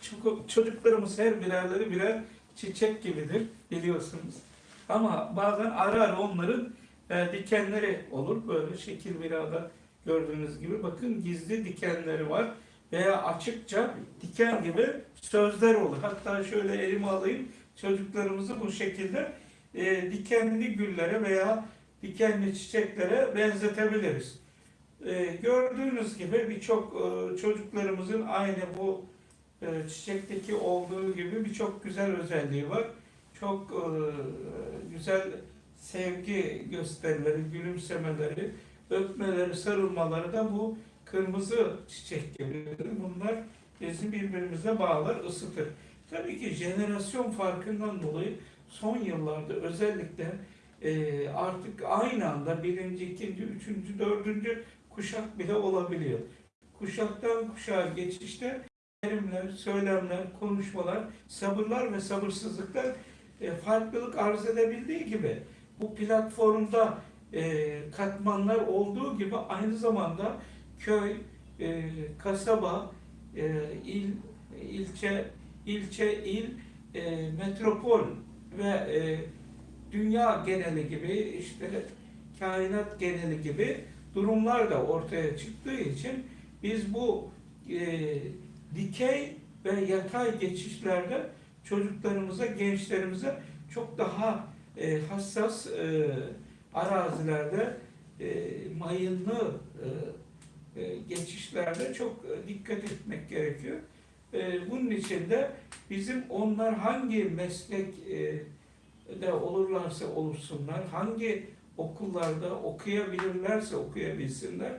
Çünkü çocuklarımız her birerleri birer çiçek gibidir biliyorsunuz. Ama bazen ara ara onların e, dikenleri olur. Böyle şekil birada gördüğünüz gibi bakın gizli dikenleri var. Veya açıkça diken gibi sözler olur. Hatta şöyle elime alayım çocuklarımızı bu şekilde e, dikenli güllere veya dikenli çiçeklere benzetebiliriz. E, gördüğünüz gibi birçok e, çocuklarımızın aynı bu çiçekteki olduğu gibi birçok güzel özelliği var. Çok e, güzel sevgi gösterileri, gülümsemeleri, öpmeleri, sarılmaları da bu kırmızı çiçek gibidir. Bunlar bizi birbirimize bağlar, ısıtır. Tabii ki jenerasyon farkından dolayı son yıllarda özellikle e, artık aynı anda birinci, ikinci, üçüncü, dördüncü kuşak bile olabiliyor. Kuşaktan kuşağa geçişte terimler, söylemler, konuşmalar, sabırlar ve sabırsızlıklar e, farklılık arz edebildiği gibi bu platformda e, katmanlar olduğu gibi aynı zamanda köy, e, kasaba, e, il, ilçe, ilçe, il, e, metropol ve e, dünya geneli gibi işte kainat geneli gibi durumlar da ortaya çıktığı için biz bu e, dikey ve yatay geçişlerde çocuklarımıza, gençlerimize çok daha e, hassas e, arazilerde e, mayınlı e, e, geçişlerde çok e, dikkat etmek gerekiyor. E, bunun için de bizim onlar hangi meslek e, de olurlarsa olursunlar, hangi okullarda okuyabilirlerse okuyabilsinler,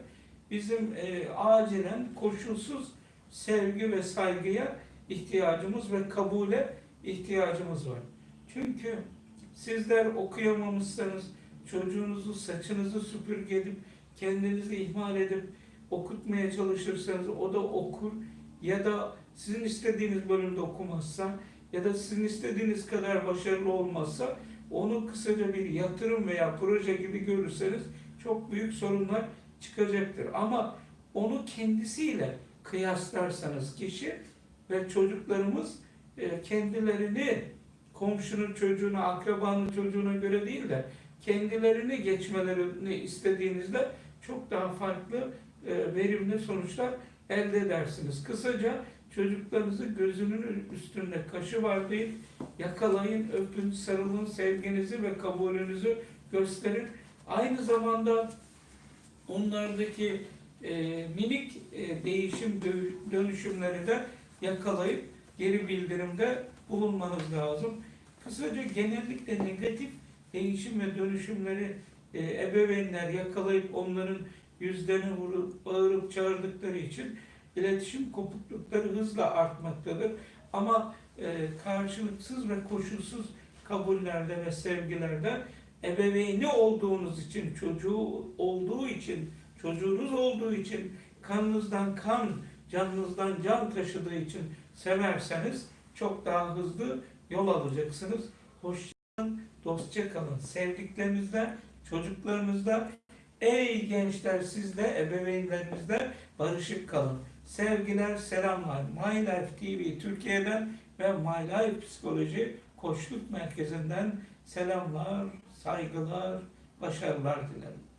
bizim e, acilen koşulsuz sevgi ve saygıya ihtiyacımız ve kabule ihtiyacımız var. Çünkü sizler okuyamamışsanız, çocuğunuzu saçınızı süpürge edip, kendinizi ihmal edip okutmaya çalışırsanız o da okur ya da sizin istediğiniz bölümde okumazsa ya da sizin istediğiniz kadar başarılı olmazsa onu kısaca bir yatırım veya proje gibi görürseniz çok büyük sorunlar çıkacaktır. Ama onu kendisiyle kıyaslarsanız kişi ve çocuklarımız e, kendilerini komşunun çocuğuna, akrabanın çocuğuna göre değil de kendilerini geçmelerini istediğinizde çok daha farklı e, verimli sonuçlar elde edersiniz. Kısaca çocuklarınızı gözünün üstünde kaşı var değil, yakalayın, öpün, sarılın, sevginizi ve kabulünüzü gösterin. Aynı zamanda onlardaki e, minik e, değişim dö- dönüşümleri de yakalayıp geri bildirimde bulunmanız lazım. Kısaca genellikle negatif değişim ve dönüşümleri e, ebeveynler yakalayıp onların yüzlerine vurup bağırıp çağırdıkları için iletişim kopuklukları hızla artmaktadır. Ama e, karşılıksız ve koşulsuz kabullerde ve sevgilerde ebeveyni olduğunuz için, çocuğu olduğu için, çocuğunuz olduğu için, kanınızdan kan, canınızdan can taşıdığı için severseniz çok daha hızlı yol alacaksınız. Hoşçakalın, dostça kalın. Sevdiklerinizle, çocuklarınızla, ey gençler sizle, ebeveynlerinizle barışık kalın. Sevgiler, selamlar. My Life TV Türkiye'den ve My Life Psikoloji Koçluk Merkezi'nden selamlar, saygılar, başarılar dilerim.